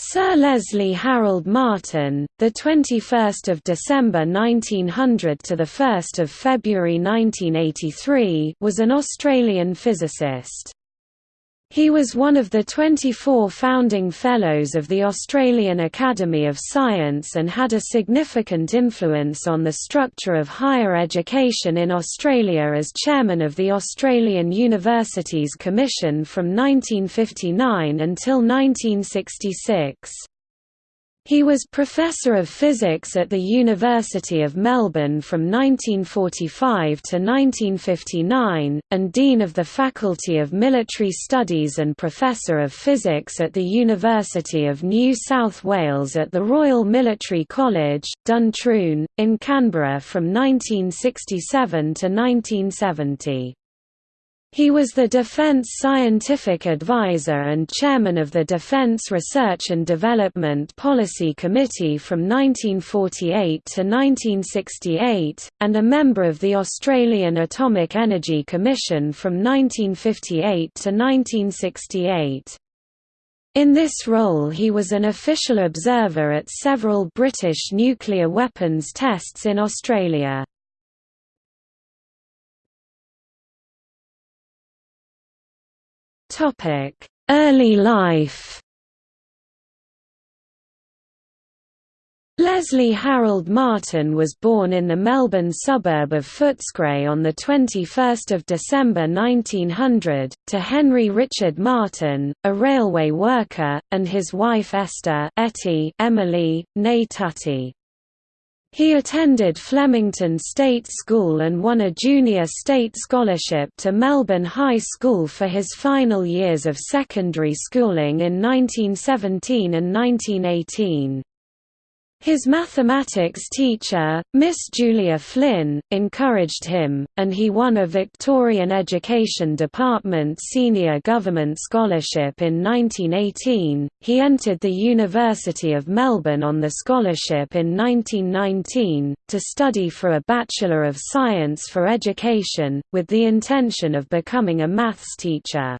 Sir Leslie Harold Martin, the 21st of December 1900 to the 1st of February 1983, was an Australian physicist. He was one of the 24 founding Fellows of the Australian Academy of Science and had a significant influence on the structure of higher education in Australia as chairman of the Australian Universities Commission from 1959 until 1966. He was Professor of Physics at the University of Melbourne from 1945 to 1959, and Dean of the Faculty of Military Studies and Professor of Physics at the University of New South Wales at the Royal Military College, Duntroon, in Canberra from 1967 to 1970. He was the Defense Scientific Advisor and chairman of the Defense Research and Development Policy Committee from 1948 to 1968, and a member of the Australian Atomic Energy Commission from 1958 to 1968. In this role he was an official observer at several British nuclear weapons tests in Australia. Early life Leslie Harold Martin was born in the Melbourne suburb of Footscray on 21 December 1900, to Henry Richard Martin, a railway worker, and his wife Esther Etty Emily, née Tutty. He attended Flemington State School and won a junior state scholarship to Melbourne High School for his final years of secondary schooling in 1917 and 1918. His mathematics teacher, Miss Julia Flynn, encouraged him, and he won a Victorian Education Department Senior Government Scholarship in 1918. He entered the University of Melbourne on the scholarship in 1919, to study for a Bachelor of Science for Education, with the intention of becoming a maths teacher.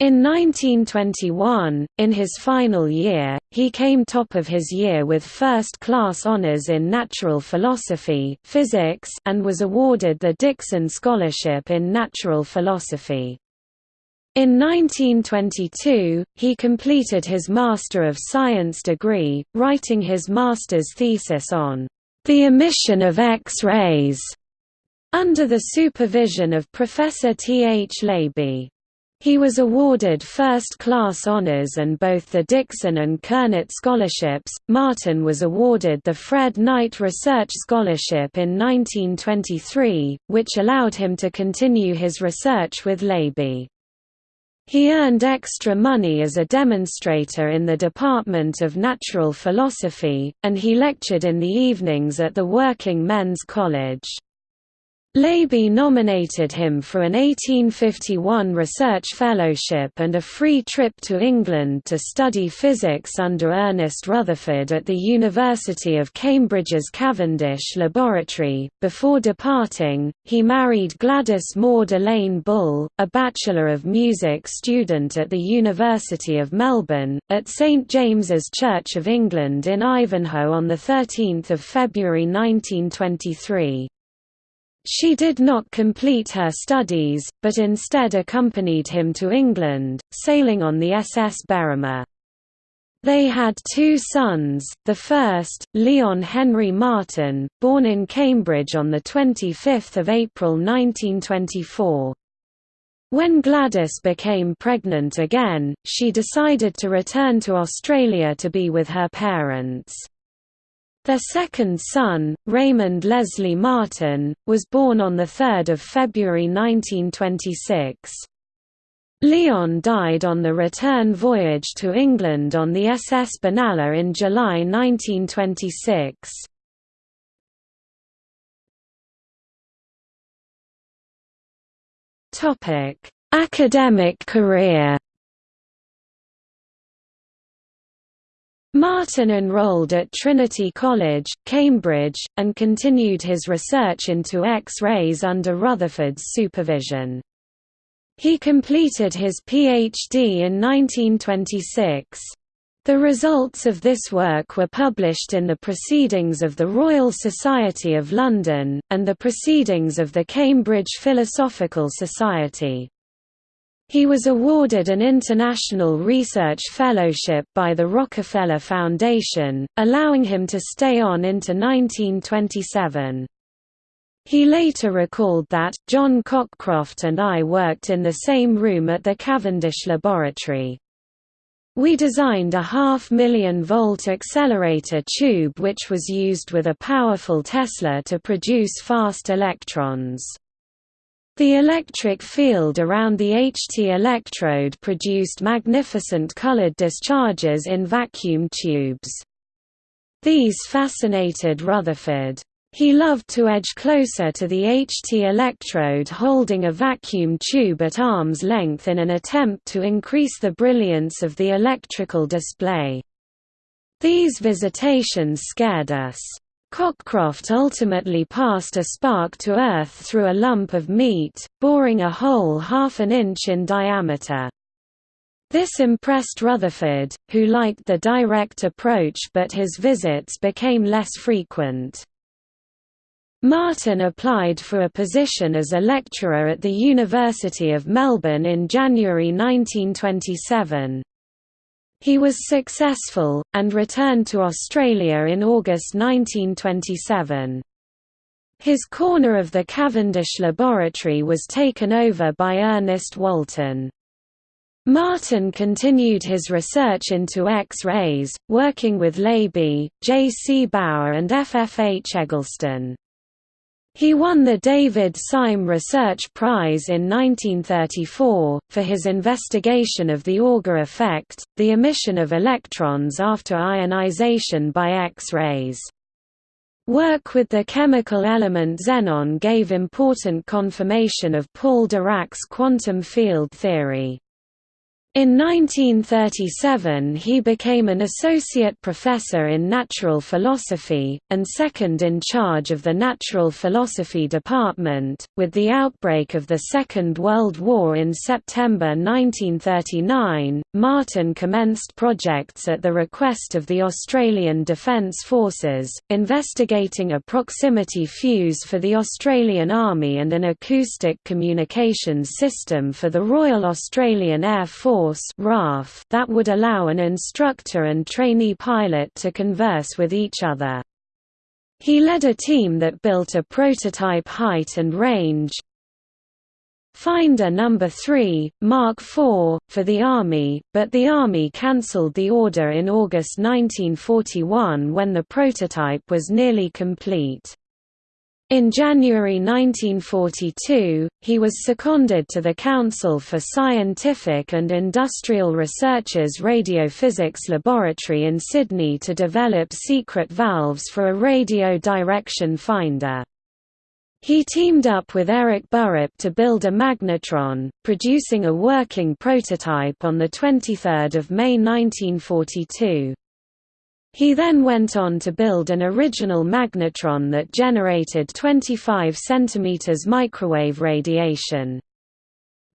In 1921, in his final year, he came top of his year with first-class honors in natural philosophy physics and was awarded the Dixon Scholarship in Natural Philosophy. In 1922, he completed his Master of Science degree, writing his master's thesis on the emission of X-rays, under the supervision of Professor T. H. Laby. He was awarded first-class honors and both the Dixon and Kernot scholarships. Martin was awarded the Fred Knight Research Scholarship in 1923, which allowed him to continue his research with Laby. He earned extra money as a demonstrator in the Department of Natural Philosophy, and he lectured in the evenings at the Working Men's College. Laby nominated him for an 1851 research fellowship and a free trip to England to study physics under Ernest Rutherford at the University of Cambridge's Cavendish Laboratory. Before departing, he married Gladys Maud Elaine Bull, a Bachelor of Music student at the University of Melbourne, at St James's Church of England in Ivanhoe on 13 February 1923. She did not complete her studies, but instead accompanied him to England, sailing on the SS Berrima. They had two sons, the first, Leon Henry Martin, born in Cambridge on 25 April 1924. When Gladys became pregnant again, she decided to return to Australia to be with her parents. Their second son, Raymond Leslie Martin, was born on 3 February 1926. Leon died on the return voyage to England on the SS Benalla in July 1926. Academic career Martin enrolled at Trinity College, Cambridge, and continued his research into X-rays under Rutherford's supervision. He completed his Ph.D. in 1926. The results of this work were published in the Proceedings of the Royal Society of London, and the Proceedings of the Cambridge Philosophical Society. He was awarded an International Research Fellowship by the Rockefeller Foundation, allowing him to stay on into 1927. He later recalled that, John Cockcroft and I worked in the same room at the Cavendish Laboratory. We designed a half-million volt accelerator tube which was used with a powerful Tesla to produce fast electrons. The electric field around the HT electrode produced magnificent colored discharges in vacuum tubes. These fascinated Rutherford. He loved to edge closer to the HT electrode holding a vacuum tube at arm's length in an attempt to increase the brilliance of the electrical display. These visitations scared us. Cockcroft ultimately passed a spark to Earth through a lump of meat, boring a hole half an inch in diameter. This impressed Rutherford, who liked the direct approach but his visits became less frequent. Martin applied for a position as a lecturer at the University of Melbourne in January 1927. He was successful, and returned to Australia in August 1927. His corner of the Cavendish laboratory was taken over by Ernest Walton. Martin continued his research into X-rays, working with Laby, J. C. Bauer and F. F. H. Eggleston. He won the David Syme Research Prize in 1934, for his investigation of the Auger effect, the emission of electrons after ionization by X-rays. Work with the chemical element xenon gave important confirmation of Paul Dirac's quantum field theory. In 1937 he became an associate professor in natural philosophy, and second in charge of the natural philosophy department. With the outbreak of the Second World War in September 1939, Martin commenced projects at the request of the Australian Defence Forces, investigating a proximity fuse for the Australian Army and an acoustic communications system for the Royal Australian Air Force Force that would allow an instructor and trainee pilot to converse with each other. He led a team that built a prototype height and range Finder No. 3, Mark IV, for the Army, but the Army cancelled the order in August 1941 when the prototype was nearly complete. In January 1942, he was seconded to the Council for Scientific and Industrial Research's Radiophysics Laboratory in Sydney to develop secret valves for a radio direction finder. He teamed up with Eric Burrup to build a magnetron, producing a working prototype on 23 May 1942. He then went on to build an original magnetron that generated 25 cm microwave radiation.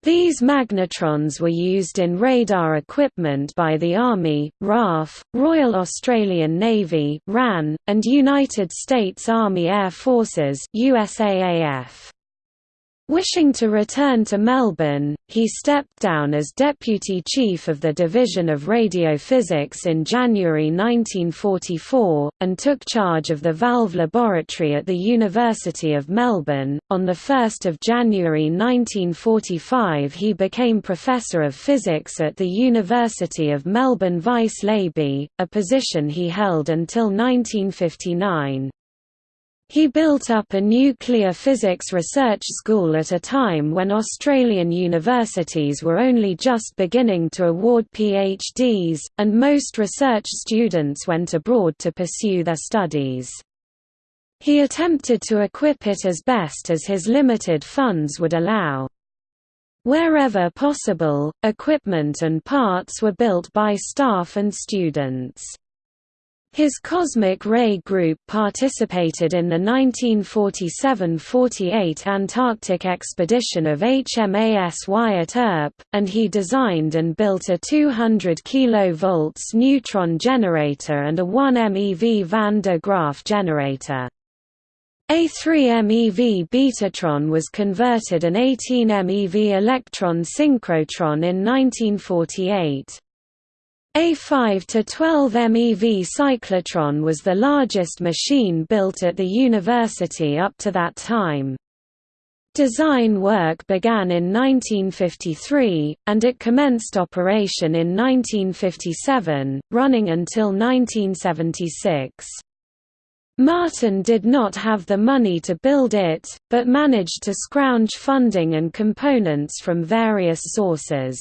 These magnetrons were used in radar equipment by the Army, RAF, Royal Australian Navy RAN, and United States Army Air Forces USAAF. Wishing to return to Melbourne, he stepped down as Deputy Chief of the Division of Radiophysics in January 1944, and took charge of the Valve Laboratory at the University of Melbourne. On 1 January 1945 he became Professor of Physics at the University of Melbourne Vice Laby, a position he held until 1959. He built up a nuclear physics research school at a time when Australian universities were only just beginning to award PhDs, and most research students went abroad to pursue their studies. He attempted to equip it as best as his limited funds would allow. Wherever possible, equipment and parts were built by staff and students. His cosmic ray group participated in the 1947–48 Antarctic expedition of HMAS Wyatt Earp, and he designed and built a 200 kV neutron generator and a 1 MeV van de Graaff generator. A 3 MeV Betatron was converted an 18 MeV electron synchrotron in 1948. A 5 to 12 MeV cyclotron was the largest machine built at the university up to that time. Design work began in 1953, and it commenced operation in 1957, running until 1976. Martin did not have the money to build it, but managed to scrounge funding and components from various sources.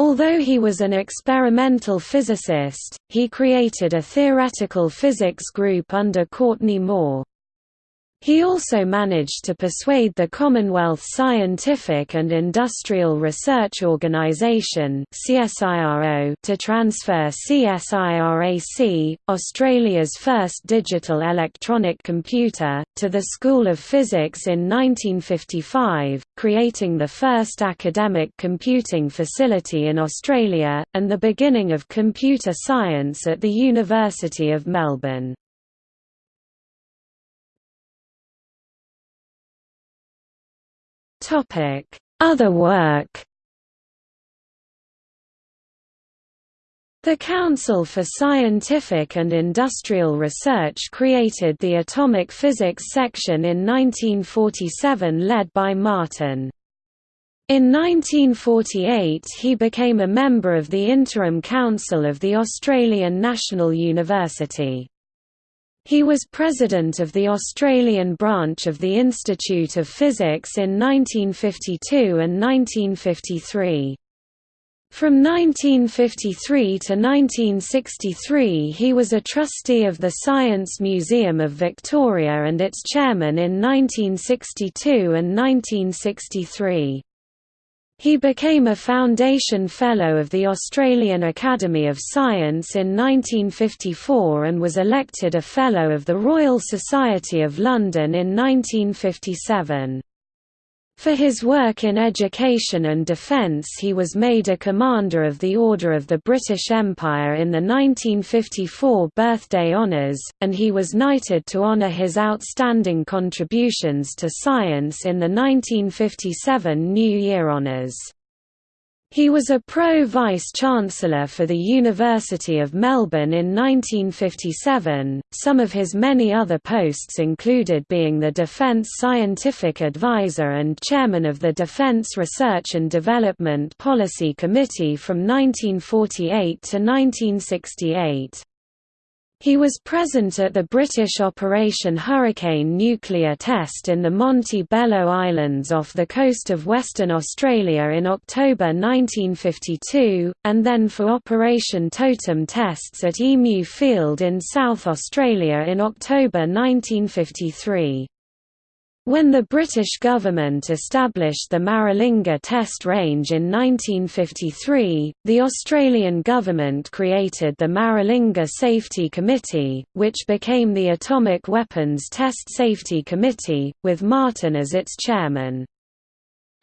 Although he was an experimental physicist, he created a theoretical physics group under Courtney Mohr. He also managed to persuade the Commonwealth Scientific and Industrial Research Organisation to transfer CSIRAC, Australia's first digital electronic computer, to the School of Physics in 1955, creating the first academic computing facility in Australia, and the beginning of computer science at the University of Melbourne. Other work The Council for Scientific and Industrial Research created the Atomic Physics section in 1947 led by Martin. In 1948 he became a member of the Interim Council of the Australian National University. He was president of the Australian branch of the Institute of Physics in 1952 and 1953. From 1953 to 1963 he was a trustee of the Science Museum of Victoria and its chairman in 1962 and 1963. He became a Foundation Fellow of the Australian Academy of Science in 1954 and was elected a Fellow of the Royal Society of London in 1957. For his work in education and defence he was made a Commander of the Order of the British Empire in the 1954 Birthday Honours, and he was knighted to honour his outstanding contributions to science in the 1957 New Year Honours. He was a pro-vice-chancellor for the University of Melbourne in 1957. Some of his many other posts included being the Defence Scientific Advisor and chairman of the Defence Research and Development Policy Committee from 1948 to 1968. He was present at the British Operation Hurricane nuclear test in the Monte Bello Islands off the coast of Western Australia in October 1952, and then for Operation Totem tests at Emu Field in South Australia in October 1953. When the British government established the Maralinga Test Range in 1953, the Australian government created the Maralinga Safety Committee, which became the Atomic Weapons Test Safety Committee, with Martin as its chairman.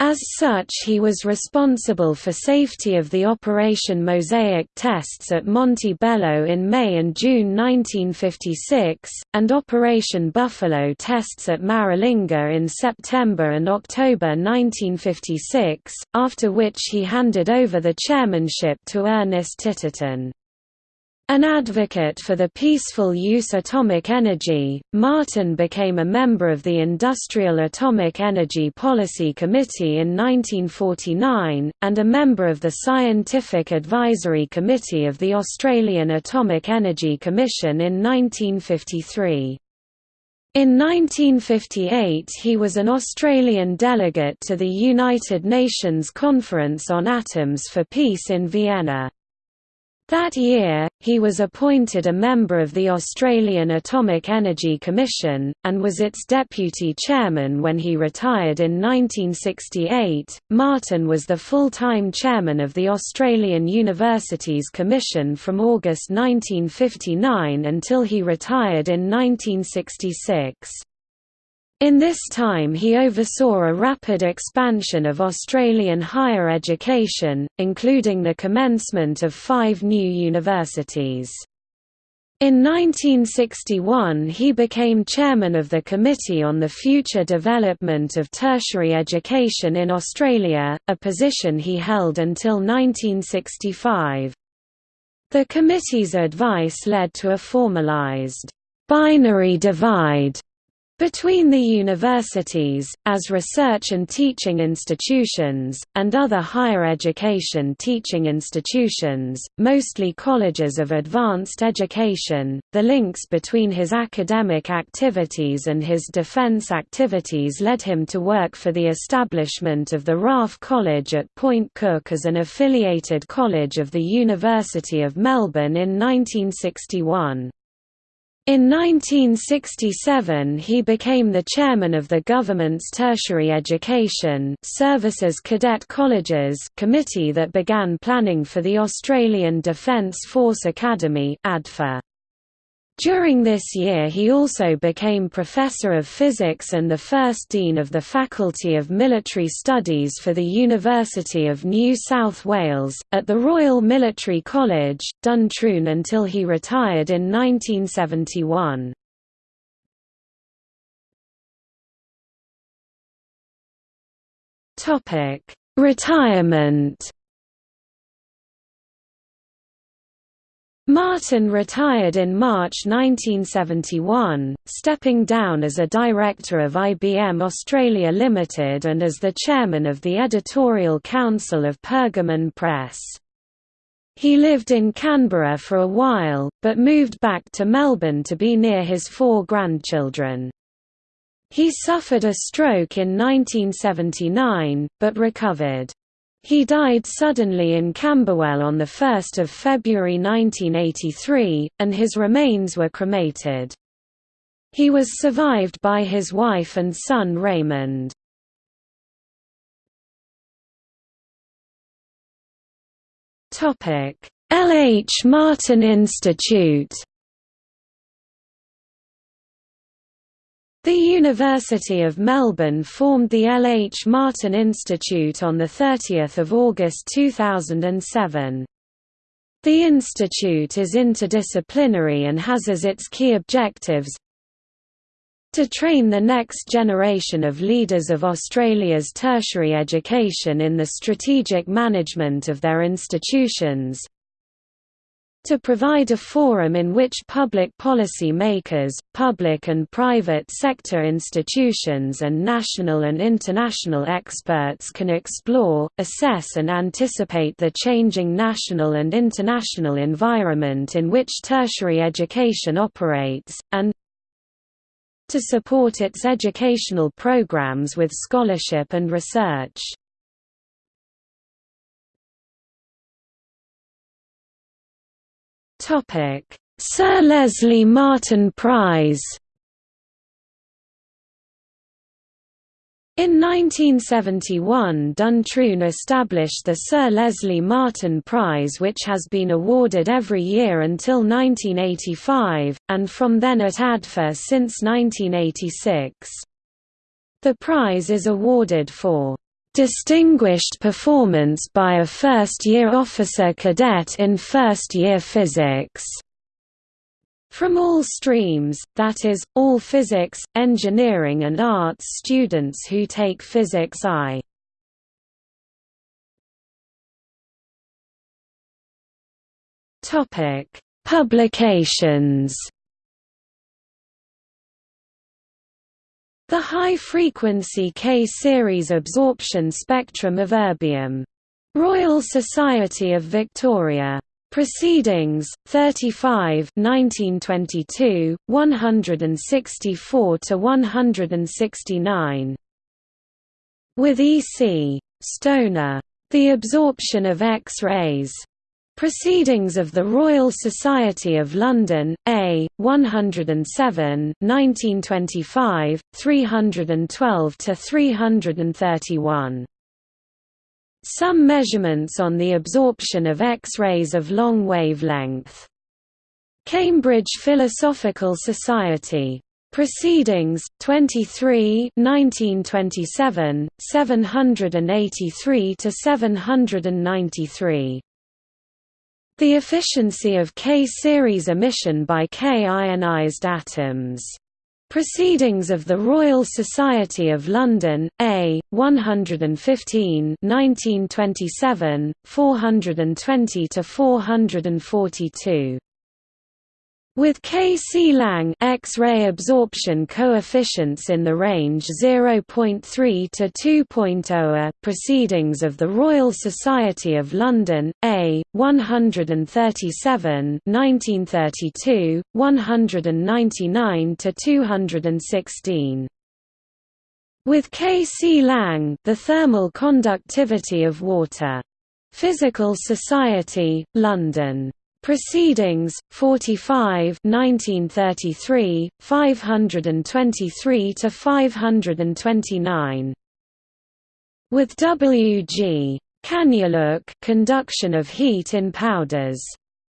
As such he was responsible for safety of the Operation Mosaic tests at Monte Bello in May and June 1956, and Operation Buffalo tests at Maralinga in September and October 1956, after which he handed over the chairmanship to Ernest Titterton. An advocate for the peaceful use of atomic energy, Martin became a member of the Industrial Atomic Energy Policy Committee in 1949, and a member of the Scientific Advisory Committee of the Australian Atomic Energy Commission in 1953. In 1958 he was an Australian delegate to the United Nations Conference on Atoms for Peace in Vienna. That year, he was appointed a member of the Australian Atomic Energy Commission, and was its deputy chairman when he retired in 1968. Martin was the full time chairman of the Australian Universities Commission from August 1959 until he retired in 1966. In this time he oversaw a rapid expansion of Australian higher education, including the commencement of five new universities. In 1961 he became chairman of the Committee on the Future Development of Tertiary Education in Australia, a position he held until 1965. The committee's advice led to a formalised binary divide between the universities, as research and teaching institutions, and other higher education teaching institutions, mostly colleges of advanced education, the links between his academic activities and his defence activities led him to work for the establishment of the RAAF College at Point Cook as an affiliated college of the University of Melbourne in 1961. In 1967 he became the chairman of the government's Tertiary Education Services Cadet Colleges committee that began planning for the Australian Defence Force Academy ADFA. During this year he also became Professor of Physics and the first Dean of the Faculty of Military Studies for the University of New South Wales, at the Royal Military College, Duntroon until he retired in 1971. Retirement Martin retired in March 1971, stepping down as a director of IBM Australia Limited and as the chairman of the editorial council of Pergamon Press. He lived in Canberra for a while, but moved back to Melbourne to be near his four grandchildren. He suffered a stroke in 1979, but recovered. He died suddenly in Camberwell on 1 February 1983, and his remains were cremated. He was survived by his wife and son Raymond. L. H. Martin Institute The University of Melbourne formed the L. H. Martin Institute on 30 August 2007. The institute is interdisciplinary and has as its key objectives to train the next generation of leaders of Australia's tertiary education in the strategic management of their institutions, to provide a forum in which public policy makers, public and private sector institutions and national and international experts can explore, assess and anticipate the changing national and international environment in which tertiary education operates, and to support its educational programs with scholarship and research. Sir Leslie Martin Prize In 1971 Duntroon established the Sir Leslie Martin Prize which has been awarded every year until 1985, and from then at ADFA since 1986. The prize is awarded for Distinguished performance by a first-year officer cadet in first-year physics from all streams, that is, all physics, engineering and arts students who take Physics I. Publications The high-frequency K-series absorption spectrum of erbium. Royal Society of Victoria. Proceedings, 35 1922, 164–169. With E. C. Stoner. The Absorption of X-rays. Proceedings of the Royal Society of London, A, 107 1925, 312–331. Some measurements on the absorption of X-rays of long wavelength. Cambridge Philosophical Society. Proceedings, 23 1927, 783–793. The efficiency of K-series emission by K-ionized atoms. Proceedings of the Royal Society of London, A, 115 1927, 420–442 with K-C Lang X-ray absorption coefficients in the range 0.3 to 2.0 Proceedings of the Royal Society of London, A, 137 1932, 199 to 216. With K-C Lang the thermal conductivity of water. Physical Society, London. Proceedings, 45 1933, 523–529. With W. G. Kannuluik conduction of heat in powders.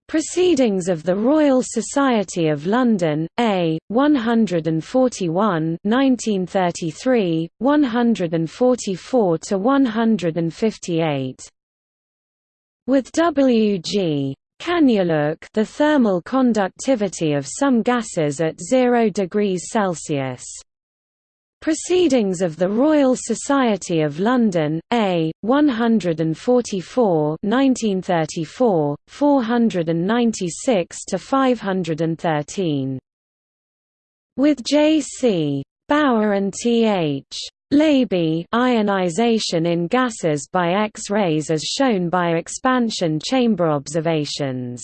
Proceedings of the Royal Society of London, A, 141 1933, 144–158. With W. G. Kannuluik the thermal conductivity of some gases at 0 degrees Celsius. Proceedings of the Royal Society of London, A, 144 1934, 496 to 513. With J. C. Bauer and T. H. Laby ionization in gases by X-rays as shown by expansion chamber observations.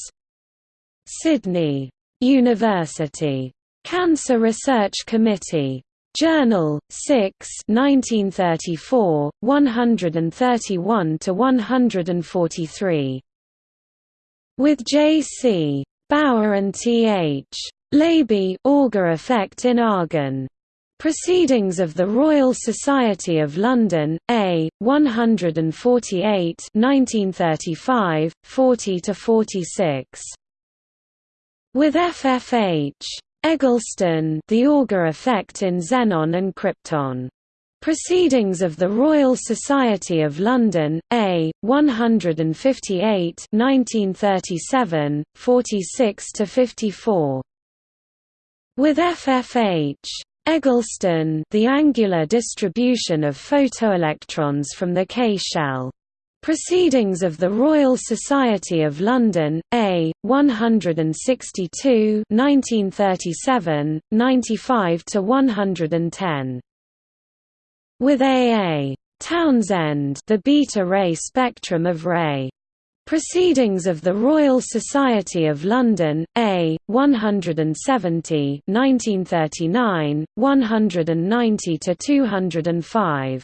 Sydney. University. Cancer Research Committee. Journal, 6 1934, 131–143. With J. C. Bauer and T. H. Laby Auger effect in argon. Proceedings of the Royal Society of London, A, 148 1935, 40–46. With FFH. Eggleston the Auger effect in xenon and krypton. Proceedings of the Royal Society of London, A, 158 1937, 46–54. With FFH. Eggleston the angular distribution of photoelectrons from the K shell. Proceedings of the Royal Society of London, A, 162 1937, 95–110. With A. A. Townsend the beta ray spectrum of Ray Proceedings of the Royal Society of London, A, 170 1939, 190–205.